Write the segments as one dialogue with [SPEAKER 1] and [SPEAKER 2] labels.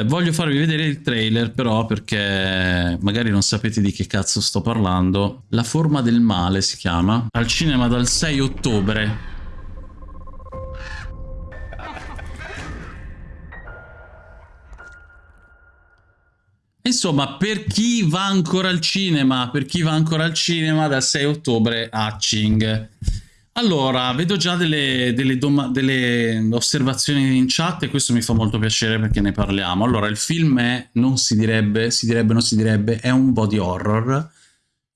[SPEAKER 1] Eh, voglio farvi vedere il trailer però perché magari non sapete di che cazzo sto parlando. La forma del male si chiama. Al cinema dal 6 ottobre. Insomma, per chi va ancora al cinema, per chi va ancora al cinema dal 6 ottobre a Ching. Allora, vedo già delle, delle, delle, osservazioni in chat e questo mi fa molto piacere perché ne parliamo. Allora, il film è, non si direbbe, si direbbe, non si direbbe, è un body horror.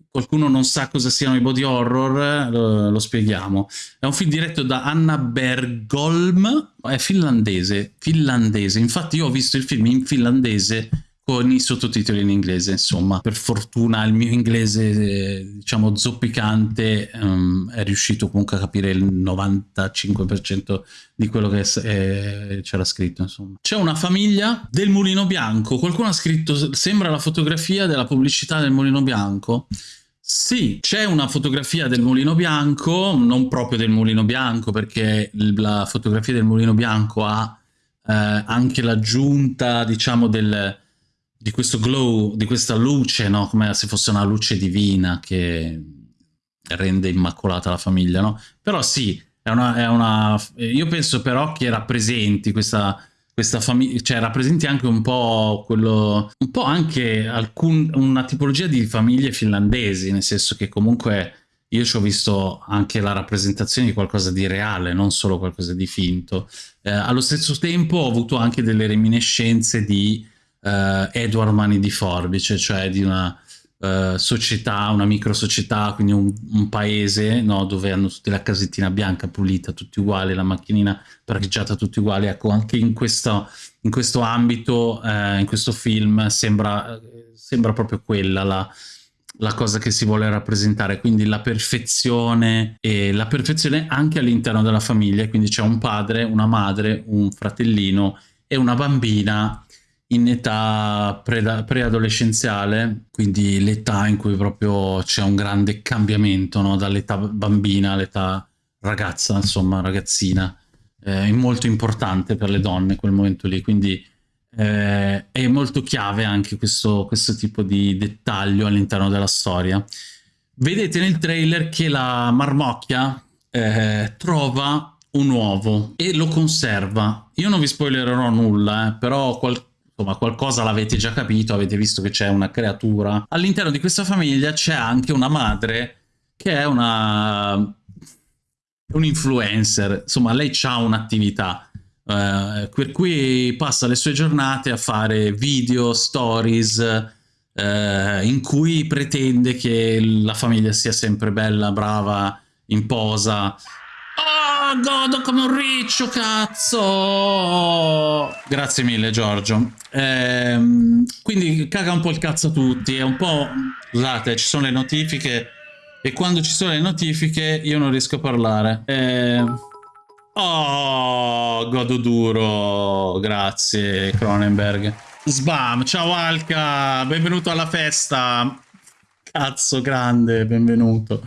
[SPEAKER 1] Qualcuno non sa cosa siano i body horror, lo, lo spieghiamo. È un film diretto da Anna Bergholm, è finlandese, finlandese. Infatti io ho visto il film in finlandese con i sottotitoli in inglese, insomma. Per fortuna il mio inglese, diciamo, zoppicante um, è riuscito comunque a capire il 95% di quello che eh, c'era scritto, insomma. C'è una famiglia del Mulino Bianco. Qualcuno ha scritto, sembra la fotografia della pubblicità del Mulino Bianco. Sì, c'è una fotografia del Mulino Bianco, non proprio del Mulino Bianco, perché la fotografia del Mulino Bianco ha eh, anche l'aggiunta, diciamo, del di questo glow, di questa luce, no? come se fosse una luce divina che rende immacolata la famiglia, no? Però sì, è una, è una, io penso però che rappresenti questa, questa famiglia, cioè rappresenti anche un po' quello, un po' anche alcun, una tipologia di famiglie finlandesi, nel senso che comunque io ci ho visto anche la rappresentazione di qualcosa di reale, non solo qualcosa di finto. Eh, allo stesso tempo ho avuto anche delle reminiscenze di uh, Edward Mani di Forbice, cioè di una uh, società, una micro società, quindi un, un paese no, dove hanno tutti la casettina bianca pulita, tutti uguali, la macchinina parcheggiata tutti uguali. Ecco, anche in questo, in questo ambito, uh, in questo film, sembra, sembra proprio quella la la cosa che si vuole rappresentare, quindi la perfezione e la perfezione anche all'interno della famiglia, quindi c'è un padre, una madre, un fratellino e una bambina in età preadolescenziale, quindi l'età in cui proprio c'è un grande cambiamento no? dall'età bambina all'età ragazza, insomma ragazzina, eh, è molto importante per le donne quel momento lì, quindi eh, è molto chiave anche questo, questo tipo di dettaglio all'interno della storia. Vedete nel trailer che la marmocchia eh, trova un uovo e lo conserva. Io non vi spoilererò nulla, eh, però qualcosa insomma qualcosa l'avete già capito, avete visto che c'è una creatura. All'interno di questa famiglia c'è anche una madre che è una un influencer, insomma lei ha un'attività eh, per cui passa le sue giornate a fare video, stories eh, in cui pretende che la famiglia sia sempre bella, brava, in posa Godo come un riccio, cazzo! Grazie mille, Giorgio. Ehm, quindi caga un po' il cazzo a tutti, è un po'... Scusate, ci sono le notifiche e quando ci sono le notifiche io non riesco a parlare. Ehm... Oh, godo duro, grazie Cronenberg. Sbam, ciao Alka, benvenuto alla festa. Cazzo grande, benvenuto.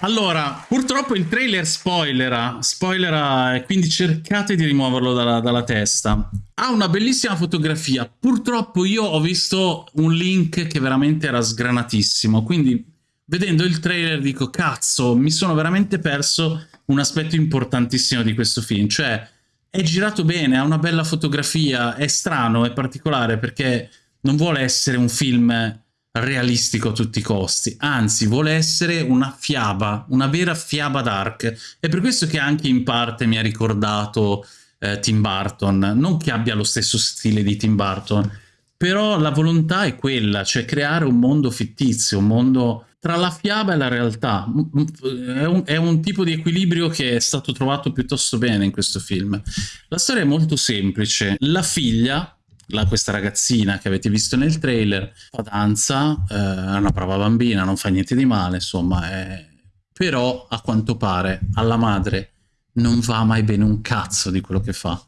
[SPEAKER 1] Allora, purtroppo il trailer spoilera, spoilera quindi cercate di rimuoverlo dalla, dalla, testa. Ha una bellissima fotografia, purtroppo io ho visto un link che veramente era sgranatissimo, quindi vedendo il trailer dico cazzo, mi sono veramente perso un aspetto importantissimo di questo film, cioè è girato bene, ha una bella fotografia, è strano, è particolare perché non vuole essere un film realistico a tutti i costi, anzi vuole essere una fiaba, una vera fiaba dark. È per questo che anche in parte mi ha ricordato eh, Tim Burton, non che abbia lo stesso stile di Tim Burton, però la volontà è quella, cioè creare un mondo fittizio, un mondo tra la fiaba e la realtà. È un, è un, tipo di equilibrio che è stato trovato piuttosto bene in questo film. La storia è molto semplice. La figlia, la, questa ragazzina che avete visto nel trailer fa danza, eh, è una brava bambina, non fa niente di male, insomma, è... però a quanto pare alla madre non va mai bene un cazzo di quello che fa.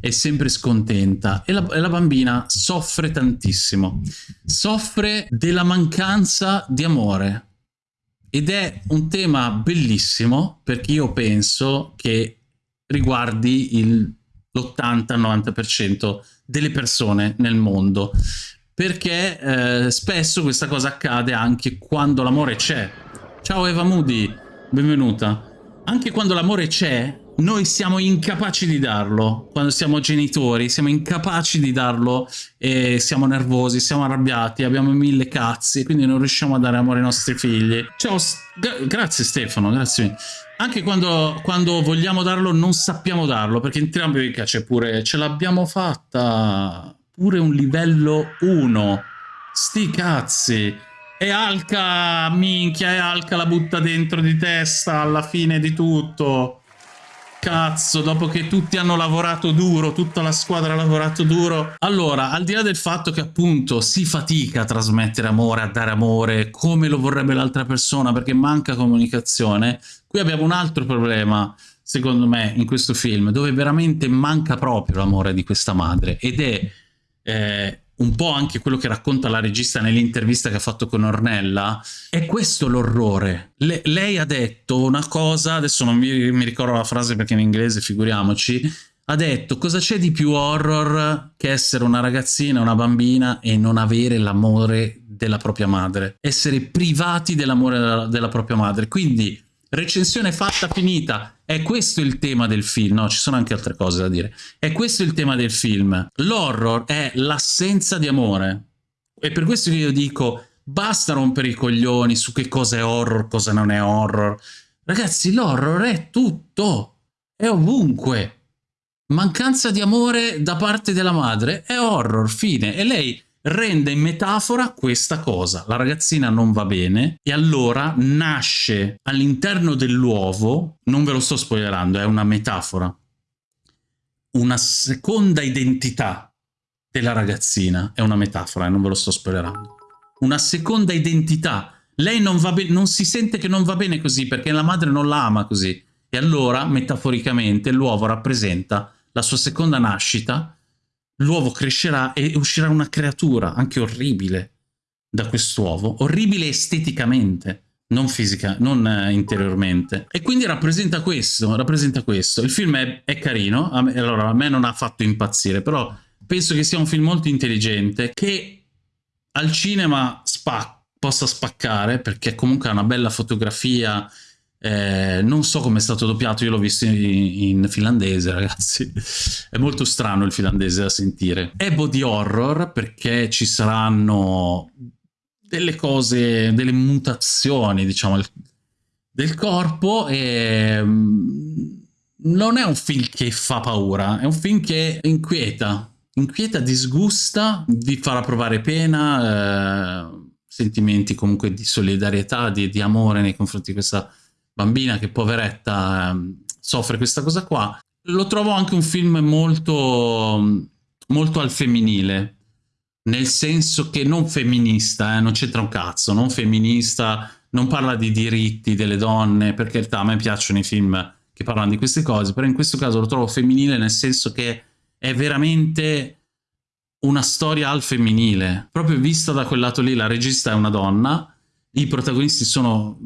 [SPEAKER 1] È sempre scontenta e la, e la bambina soffre tantissimo. Soffre della mancanza di amore. Ed è un tema bellissimo perché io penso che riguardi il l'80-90% delle persone nel mondo perché eh, spesso questa cosa accade anche quando l'amore c'è. Ciao Eva Moody, benvenuta. Anche quando l'amore c'è, noi siamo incapaci di darlo. Quando siamo genitori, siamo incapaci di darlo e siamo nervosi, siamo arrabbiati, abbiamo mille cazzi, quindi non riusciamo a dare amore ai nostri figli. Ciao, grazie Stefano, grazie. Anche quando, quando, vogliamo darlo non sappiamo darlo, perché entrambi c'è pure ce l'abbiamo fatta pure un livello 1. Sti cazzi. E Alca, minchia, e Alca la butta dentro di testa alla fine di tutto. Cazzo, dopo che tutti hanno lavorato duro, tutta la squadra ha lavorato duro. Allora, al di là del fatto che appunto si fatica a trasmettere amore, a dare amore, come lo vorrebbe l'altra persona, perché manca comunicazione, qui abbiamo un altro problema, secondo me, in questo film, dove veramente manca proprio l'amore di questa madre, ed è eh, un po' anche quello che racconta la regista nell'intervista che ha fatto con Ornella, è questo l'orrore. Le lei ha detto una cosa, adesso non mi, mi ricordo la frase perché in inglese figuriamoci, ha detto cosa c'è di più horror che essere una ragazzina, una bambina e non avere l'amore della propria madre, essere privati dell'amore della, della propria madre. Quindi recensione fatta, finita. È questo il tema del film, no, ci sono anche altre cose da dire. È questo il tema del film. L'horror è l'assenza di amore. E per questo io dico, basta rompere i coglioni su che cosa è horror, cosa non è horror. Ragazzi, l'horror è tutto. È ovunque. Mancanza di amore da parte della madre è horror, fine. E lei rende in metafora questa cosa. La ragazzina non va bene e allora nasce all'interno dell'uovo, non ve lo sto spoilerando, è una metafora, una seconda identità della ragazzina, è una metafora, eh, non ve lo sto spoilerando. Una seconda identità. Lei non, va non si sente che non va bene così perché la madre non la ama così. E allora, metaforicamente, l'uovo rappresenta la sua seconda nascita l'uovo crescerà e uscirà una creatura, anche orribile, da quest'uovo, orribile esteticamente, non fisica, non eh, interiormente. E quindi rappresenta questo, rappresenta questo. Il film è, è carino, a me, allora a me non ha fatto impazzire, però penso che sia un film molto intelligente, che al cinema spac possa spaccare, perché comunque ha una bella fotografia, eh, non so come è stato doppiato, io l'ho visto in, in, finlandese ragazzi, è molto strano il finlandese da sentire. È body horror perché ci saranno delle cose, delle mutazioni diciamo del corpo e mm, non è un film che fa paura, è un film che inquieta, inquieta, disgusta, vi farà provare pena, eh, sentimenti comunque di solidarietà, di, di amore nei confronti di questa bambina che poveretta ehm, soffre questa cosa qua. Lo trovo anche un film molto, molto al femminile, nel senso che non femminista, eh, non c'entra un cazzo, non femminista, non parla di diritti delle donne, perché in realtà a me piacciono i film che parlano di queste cose, però in questo caso lo trovo femminile nel senso che è veramente una storia al femminile, proprio vista da quel lato lì, la regista è una donna, i protagonisti sono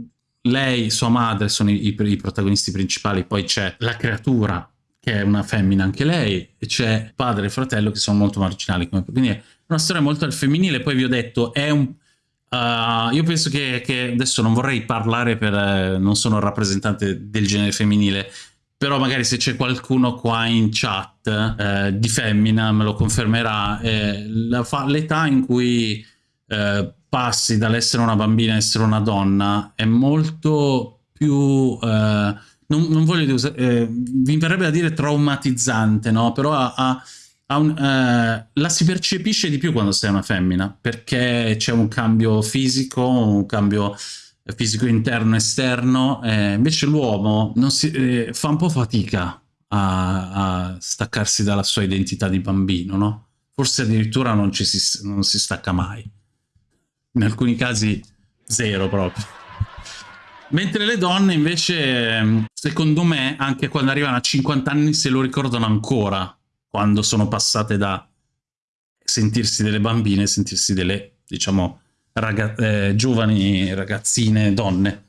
[SPEAKER 1] lei, sua madre sono i, i protagonisti principali, poi c'è la creatura che è una femmina anche lei, e c'è padre e fratello che sono molto marginali, quindi è una storia molto al femminile, poi vi ho detto, è un... Uh, io penso che, che, adesso non vorrei parlare per... Eh, non sono rappresentante del genere femminile, però magari se c'è qualcuno qua in chat eh, di femmina me lo confermerà, eh, l'età in cui eh, passi dall'essere una bambina a essere una donna è molto più... Eh, non, non, voglio dire, eh, vi verrebbe da dire traumatizzante, no? Però ha, ha, ha un, eh, la si percepisce di più quando sei una femmina, perché c'è un cambio fisico, un cambio fisico interno e esterno, eh, invece l'uomo eh, fa un po' fatica a, a, staccarsi dalla sua identità di bambino, no? Forse addirittura non, ci si, non si stacca mai in alcuni casi zero proprio. Mentre le donne invece, secondo me, anche quando arrivano a 50 anni se lo ricordano ancora, quando sono passate da sentirsi delle bambine, sentirsi delle, diciamo, raga eh, giovani ragazzine, donne.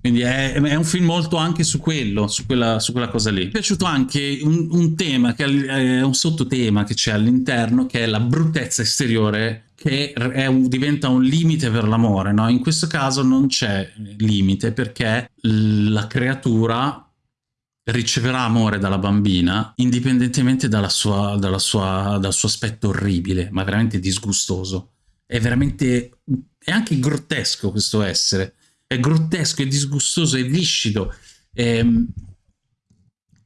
[SPEAKER 1] Quindi è, è, un film molto anche su quello, su quella, su quella cosa lì. Mi è piaciuto anche un, un tema, che è un sottotema che c'è all'interno, che è la bruttezza esteriore, che un, diventa un limite per l'amore. No? In questo caso non c'è limite, perché la creatura riceverà amore dalla bambina indipendentemente dalla sua, dalla sua, dal suo aspetto orribile, ma veramente disgustoso. È veramente... è anche grottesco questo essere è grottesco, è disgustoso, è viscido, è,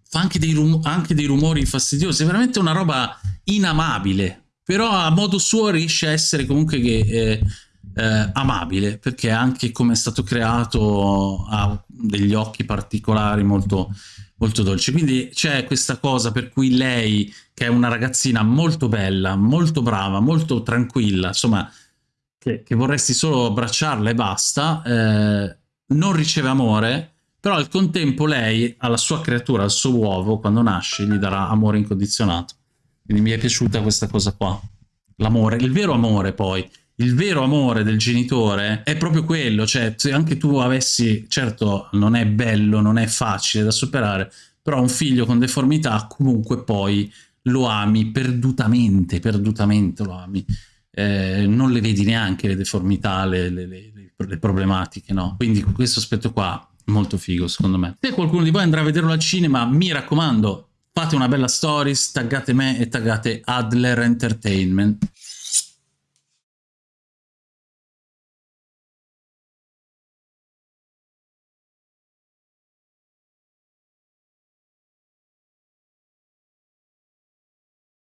[SPEAKER 1] fa anche dei, anche dei, rumori fastidiosi, è veramente una roba inamabile, però a modo suo riesce a essere comunque che, eh, eh, amabile, perché anche come è stato creato ha degli occhi particolari molto, molto dolci. Quindi c'è questa cosa per cui lei, che è una ragazzina molto bella, molto brava, molto tranquilla, insomma che, che vorresti solo abbracciarla e basta, eh, non riceve amore, però al contempo lei alla sua creatura, al suo uovo, quando nasce, gli darà amore incondizionato. Quindi mi è piaciuta questa cosa qua. L'amore, il vero amore poi, il vero amore del genitore è proprio quello, cioè se anche tu avessi, certo non è bello, non è facile da superare, però un figlio con deformità comunque poi lo ami perdutamente, perdutamente lo ami eh, non le vedi neanche le deformità, le, le, le, le problematiche, no? Quindi questo aspetto qua molto figo secondo me. Se qualcuno di voi andrà a vederlo al cinema, mi raccomando, fate una bella stories, taggate me e taggate Adler Entertainment.